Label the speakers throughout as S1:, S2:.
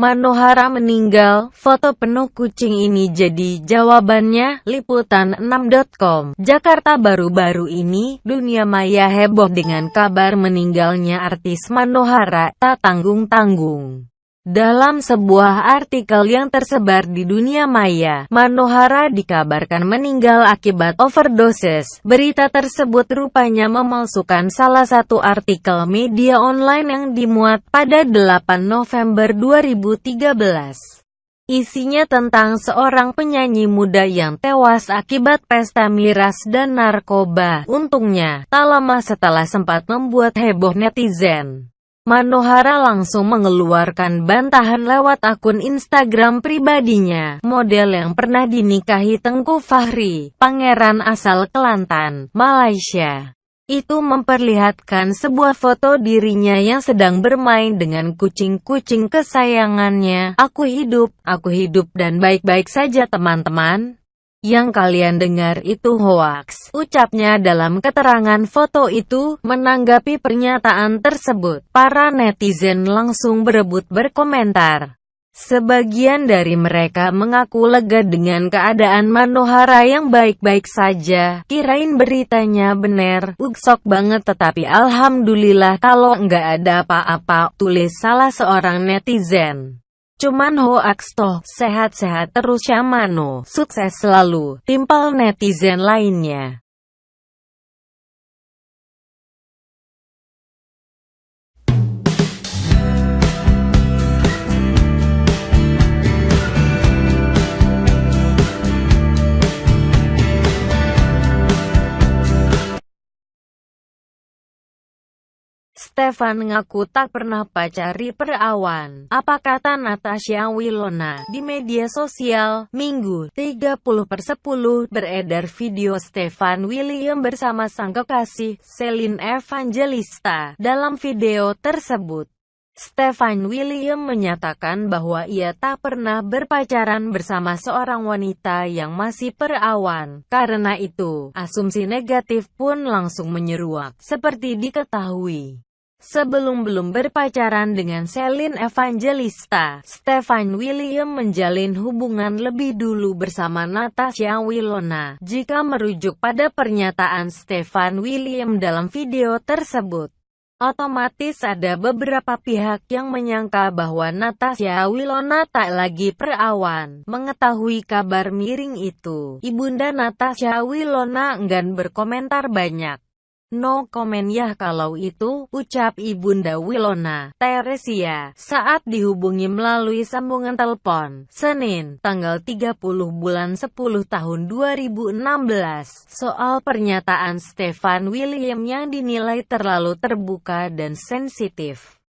S1: Manohara meninggal, foto penuh kucing ini jadi jawabannya, Liputan6.com. Jakarta baru-baru ini, dunia maya heboh dengan kabar meninggalnya artis Manohara, tak tanggung-tanggung. Dalam sebuah artikel yang tersebar di dunia maya, Manohara dikabarkan meninggal akibat overdosis. Berita tersebut rupanya memalsukan salah satu artikel media online yang dimuat pada 8 November 2013. Isinya tentang seorang penyanyi muda yang tewas akibat pesta miras dan narkoba. Untungnya, tak lama setelah sempat membuat heboh netizen. Manohara langsung mengeluarkan bantahan lewat akun Instagram pribadinya. Model yang pernah dinikahi Tengku Fahri, pangeran asal Kelantan, Malaysia. Itu memperlihatkan sebuah foto dirinya yang sedang bermain dengan kucing-kucing kesayangannya. Aku hidup, aku hidup dan baik-baik saja teman-teman. Yang kalian dengar itu hoaks, ucapnya dalam keterangan foto itu. Menanggapi pernyataan tersebut, para netizen langsung berebut berkomentar. Sebagian dari mereka mengaku lega dengan keadaan Manohara yang baik-baik saja. Kirain beritanya bener, uksok banget tetapi alhamdulillah kalau nggak ada apa-apa, tulis salah seorang netizen. Cuman hoaks toh, sehat-sehat terus Syamano, sukses selalu, timpal netizen lainnya. Stefan ngaku tak pernah pacari perawan. Apa kata Natasha Wilona di media sosial? Minggu, 30 per 10, beredar video Stefan William bersama sang kekasih, Celine Evangelista. Dalam video tersebut, Stefan William menyatakan bahwa ia tak pernah berpacaran bersama seorang wanita yang masih perawan. Karena itu, asumsi negatif pun langsung menyeruak, seperti diketahui. Sebelum belum berpacaran dengan Celine Evangelista, Stefan William menjalin hubungan lebih dulu bersama Natasha Wilona. Jika merujuk pada pernyataan Stefan William dalam video tersebut, otomatis ada beberapa pihak yang menyangka bahwa Natasha Wilona tak lagi perawan. Mengetahui kabar miring itu, Ibunda Natasha Wilona enggan berkomentar banyak. No komen ya kalau itu, ucap Ibunda Wilona, Teresia, saat dihubungi melalui sambungan telepon, Senin, tanggal 30 bulan 10 tahun 2016, soal pernyataan Stefan William yang dinilai terlalu terbuka dan sensitif.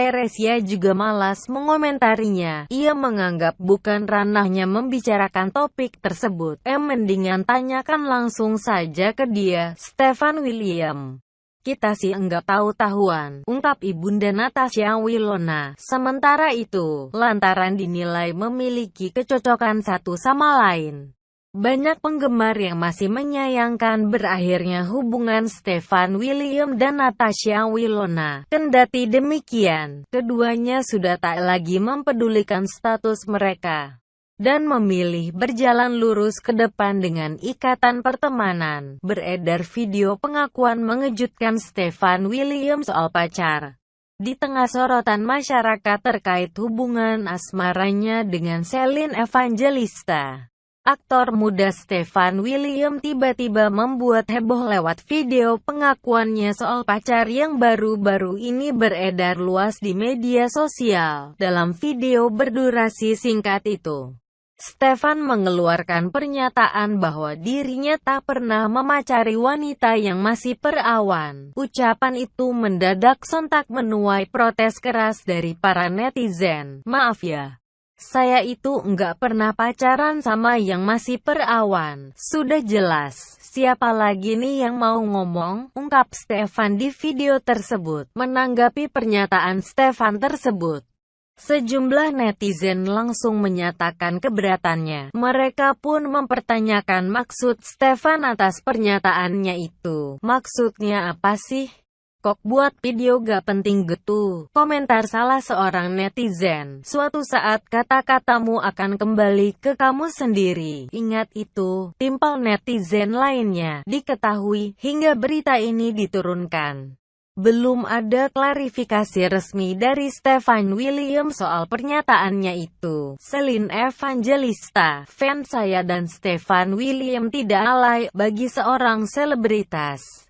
S1: Teresia juga malas mengomentarinya. Ia menganggap bukan ranahnya membicarakan topik tersebut. Em mendingan tanyakan langsung saja ke dia, Stefan William. Kita sih enggak tahu-tahuan, ungkap Ibunda Natasha Wilona. Sementara itu, lantaran dinilai memiliki kecocokan satu sama lain. Banyak penggemar yang masih menyayangkan berakhirnya hubungan Stefan William dan Natasha Wilona. Kendati demikian, keduanya sudah tak lagi mempedulikan status mereka dan memilih berjalan lurus ke depan dengan ikatan pertemanan. Beredar video pengakuan mengejutkan Stefan William soal pacar. Di tengah sorotan masyarakat terkait hubungan asmaranya dengan Celine Evangelista. Aktor muda Stefan William tiba-tiba membuat heboh lewat video pengakuannya soal pacar yang baru-baru ini beredar luas di media sosial. Dalam video berdurasi singkat itu, Stefan mengeluarkan pernyataan bahwa dirinya tak pernah memacari wanita yang masih perawan. Ucapan itu mendadak sontak menuai protes keras dari para netizen. Maaf ya, saya itu enggak pernah pacaran sama yang masih perawan. Sudah jelas, siapa lagi nih yang mau ngomong? Ungkap Stefan di video tersebut. Menanggapi pernyataan Stefan tersebut, Sejumlah netizen langsung menyatakan keberatannya. Mereka pun mempertanyakan maksud Stefan atas pernyataannya itu. Maksudnya apa sih? Kok buat video gak penting gitu? Komentar salah seorang netizen. Suatu saat kata-katamu akan kembali ke kamu sendiri. Ingat itu, timpal netizen lainnya. Diketahui, hingga berita ini diturunkan. Belum ada klarifikasi resmi dari Stefan William soal pernyataannya itu. Celine Evangelista, fans saya dan Stefan William tidak alay bagi seorang selebritas.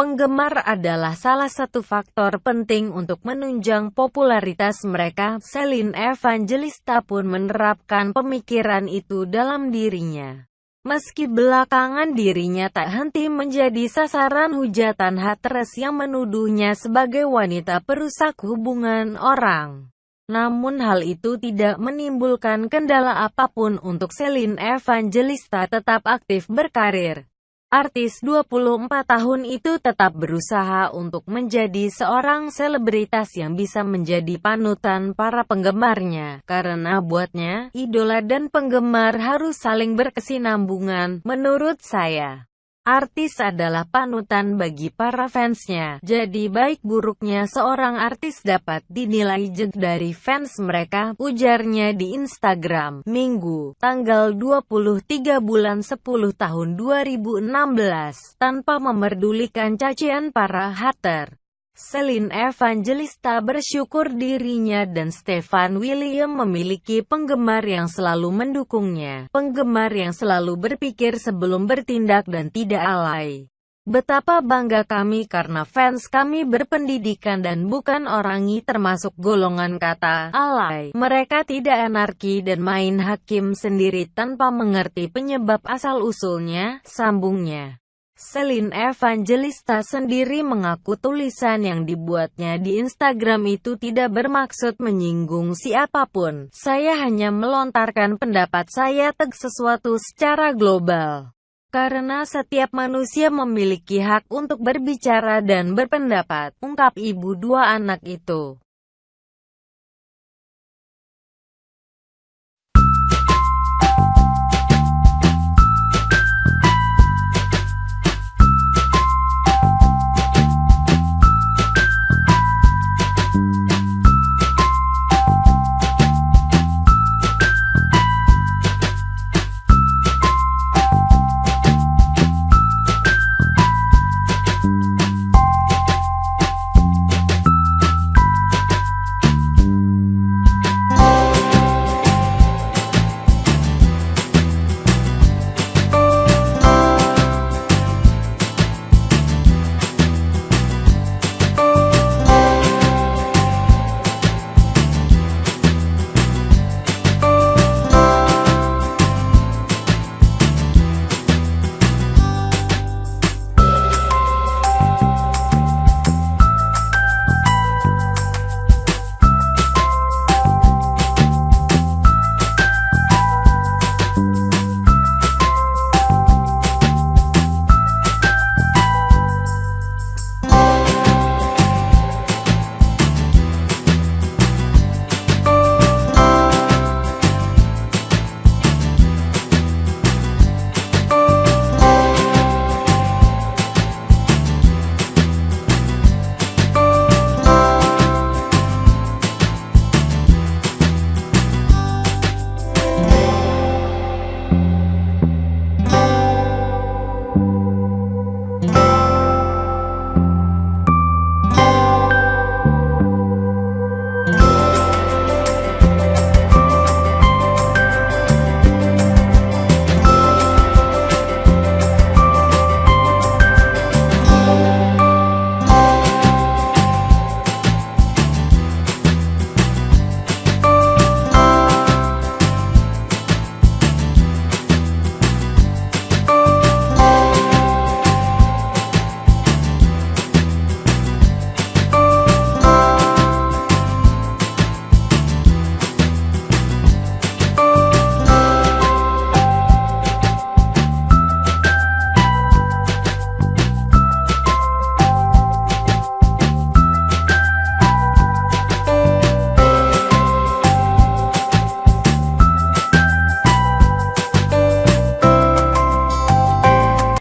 S1: Penggemar adalah salah satu faktor penting untuk menunjang popularitas mereka. Celine Evangelista pun menerapkan pemikiran itu dalam dirinya. Meski belakangan dirinya tak henti menjadi sasaran hujatan haters yang menuduhnya sebagai wanita perusak hubungan orang. Namun hal itu tidak menimbulkan kendala apa pun untuk Celine Evangelista tetap aktif berkarir. Artis 24 tahun itu tetap berusaha untuk menjadi seorang selebritas yang bisa menjadi panutan para penggemarnya. Karena buatnya, idola dan penggemar harus saling berkesinambungan, menurut saya. Artis adalah panutan bagi para fansnya, jadi baik buruknya seorang artis dapat dinilai jeng dari fans mereka, ujarnya di Instagram, Minggu, tanggal 23 bulan 10 tahun 2016, tanpa memerdulikan cacian para hater. Celine Evangelista bersyukur dirinya dan Stefan William memiliki penggemar yang selalu mendukungnya, penggemar yang selalu berpikir sebelum bertindak dan tidak alay. Betapa bangga kami karena fans kami berpendidikan dan bukan orangi termasuk golongan kata alay. Mereka tidak anarki dan main hakim sendiri tanpa mengerti penyebab asal-usulnya, sambungnya. Celine Evangelista sendiri mengaku tulisan yang dibuatnya di Instagram itu tidak bermaksud menyinggung siapa pun. Saya hanya melontarkan pendapat saya teg sesuatu secara global. Karena setiap manusia memiliki hak untuk berbicara dan berpendapat, ungkap ibu dua anak itu.